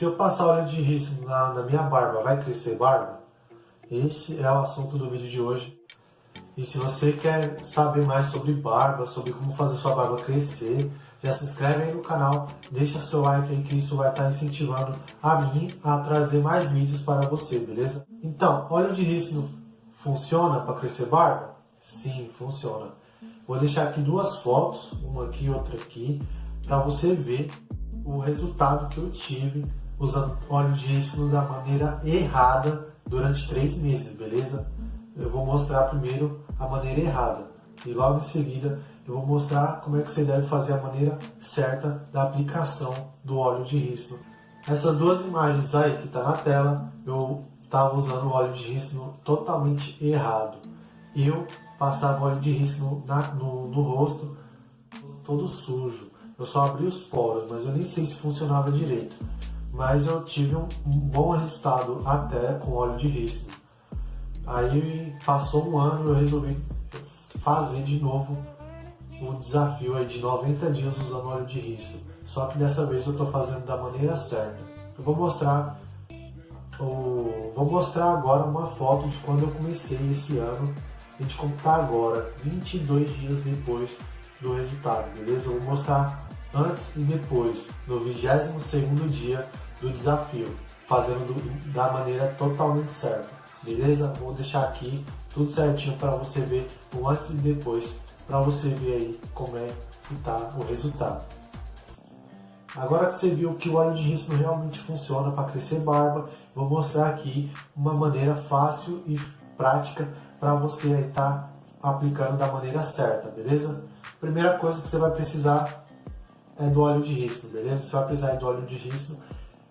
Se eu passar óleo de rícino na, na minha barba, vai crescer barba? Esse é o assunto do vídeo de hoje. E se você quer saber mais sobre barba, sobre como fazer sua barba crescer, já se inscreve aí no canal, deixa seu like aí que isso vai estar incentivando a mim a trazer mais vídeos para você, beleza? Então, óleo de rícino funciona para crescer barba? Sim, funciona. Vou deixar aqui duas fotos, uma aqui e outra aqui, para você ver o resultado que eu tive usando óleo de rícino da maneira errada durante três meses, beleza? Eu vou mostrar primeiro a maneira errada e logo em seguida eu vou mostrar como é que você deve fazer a maneira certa da aplicação do óleo de rícino. Essas duas imagens aí que está na tela, eu estava usando o óleo de rícino totalmente errado. Eu passava óleo de rícino na, no, no rosto todo sujo. Eu só abri os poros, mas eu nem sei se funcionava direito. Mas eu tive um, bom resultado até com óleo de rícino. Aí passou um ano eu resolvi fazer de novo um desafio aí de 90 dias usando óleo de rícino. Só que dessa vez eu estou fazendo da maneira certa. Eu vou mostrar o, vou mostrar agora uma foto de quando eu comecei esse ano e de como está agora, 22 dias depois do resultado, beleza? Eu vou mostrar antes e depois, no 22º dia do desafio, fazendo do, da maneira totalmente certa, beleza? Vou deixar aqui tudo certinho para você ver o antes e depois, para você ver aí como é que está o resultado. Agora que você viu que o óleo de rícino realmente funciona para crescer barba, vou mostrar aqui uma maneira fácil e prática para você estar tá aplicando da maneira certa, beleza? Primeira coisa que você vai precisar é do óleo de rícino, beleza? Você vai precisar do óleo de rícino.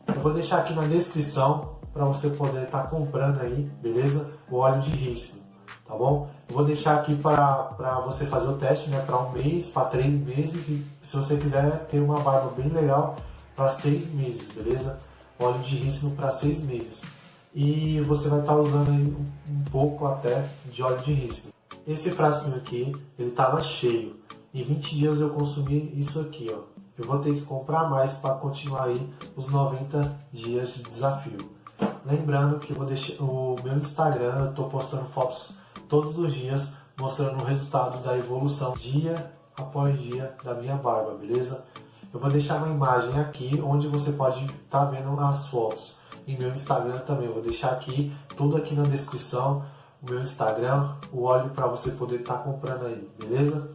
Eu vou deixar aqui na descrição para você poder estar tá comprando aí, beleza? O óleo de rícino, tá bom? Eu vou deixar aqui para você fazer o teste, né? Para um mês, para três meses e se você quiser ter uma barba bem legal para seis meses, beleza? Óleo de rícino para seis meses. E você vai estar tá usando aí um pouco até de óleo de rícino. Esse frasquinho aqui, ele estava cheio. Em 20 dias eu consumi isso aqui, ó. Eu vou ter que comprar mais para continuar aí os 90 dias de desafio. Lembrando que deixar o meu Instagram, eu estou postando fotos todos os dias mostrando o resultado da evolução dia após dia da minha barba, beleza? Eu vou deixar uma imagem aqui onde você pode estar tá vendo as fotos. E meu Instagram também, eu vou deixar aqui, tudo aqui na descrição, o meu Instagram, o óleo para você poder estar tá comprando aí, beleza?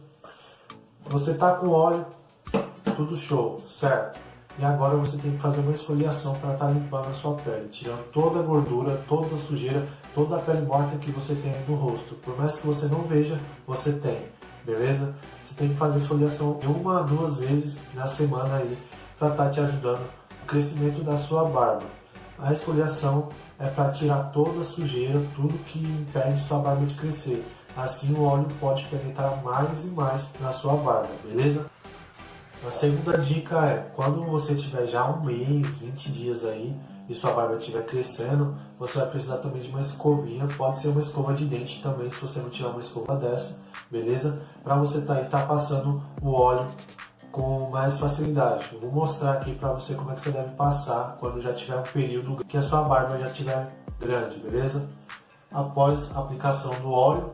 Você tá com óleo, tudo show, certo? E agora você tem que fazer uma esfoliação para estar tá limpando a sua pele, tirando toda a gordura, toda a sujeira, toda a pele morta que você tem no rosto. Por mais que você não veja, você tem, beleza? Você tem que fazer esfoliação uma, duas vezes na semana aí para estar tá te ajudando no crescimento da sua barba. A esfoliação é para tirar toda a sujeira, tudo que impede sua barba de crescer. Assim o óleo pode penetrar mais e mais na sua barba, beleza? A segunda dica é, quando você tiver já um mês, 20 dias aí, e sua barba estiver crescendo, você vai precisar também de uma escovinha, pode ser uma escova de dente também, se você não tiver uma escova dessa, beleza? Para você tá aí, tá passando o óleo com mais facilidade. Eu vou mostrar aqui para você como é que você deve passar quando já tiver um período que a sua barba já estiver grande, beleza? Após a aplicação do óleo,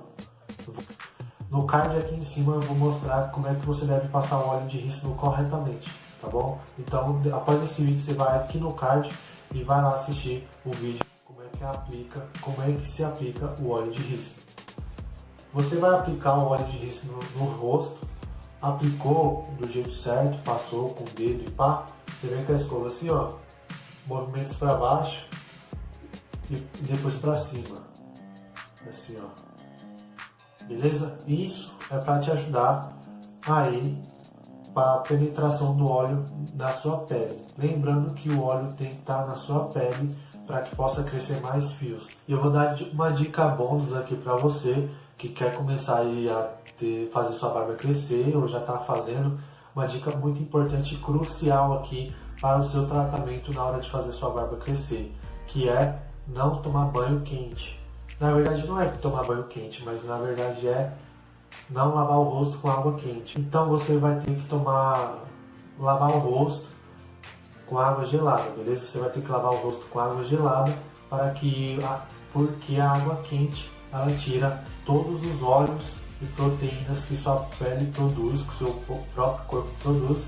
no card aqui em cima eu vou mostrar como é que você deve passar o óleo de rícino corretamente, tá bom? Então, após esse vídeo, você vai aqui no card e vai lá assistir o vídeo como é que aplica, como é que se aplica o óleo de rícino. Você vai aplicar o óleo de rícino no, rosto, aplicou do jeito certo, passou com o dedo e pá, você vem com a escova assim, ó, movimentos para baixo e depois para cima, assim, ó beleza? Isso é para te ajudar aí para a penetração do óleo na sua pele. Lembrando que o óleo tem que estar tá na sua pele para que possa crescer mais fios. E eu vou dar uma dica bônus aqui para você que quer começar aí a ter, fazer sua barba crescer ou já está fazendo. Uma dica muito importante e crucial aqui para o seu tratamento na hora de fazer sua barba crescer, que é não tomar banho quente. Na verdade não é tomar banho quente, mas na verdade é não lavar o rosto com água quente. Então você vai ter que tomar, lavar o rosto com água gelada, beleza? Você vai ter que lavar o rosto com água gelada para que, porque a água quente ela tira todos os óleos e proteínas que sua pele produz, que seu próprio corpo produz,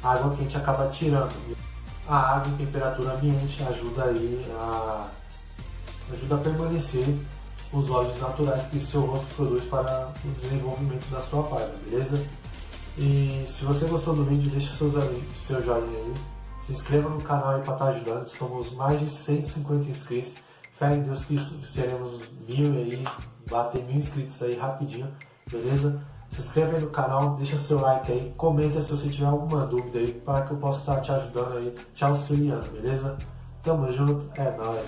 a água quente acaba tirando. A água em temperatura ambiente ajuda aí a ajuda a permanecer os óleos naturais que seu rosto produz para o desenvolvimento da sua barba, beleza? E se você gostou do vídeo, deixa seu, seu joinha aí, se inscreva no canal aí para estar tá ajudando, somos mais de 150 inscritos, fé em Deus que seremos mil aí, bater mil inscritos aí rapidinho, beleza? Se inscreva aí no canal, deixa seu like aí, comenta se você tiver alguma dúvida aí, para que eu possa estar te ajudando aí, te auxiliando, beleza? Tamo junto, é nóis!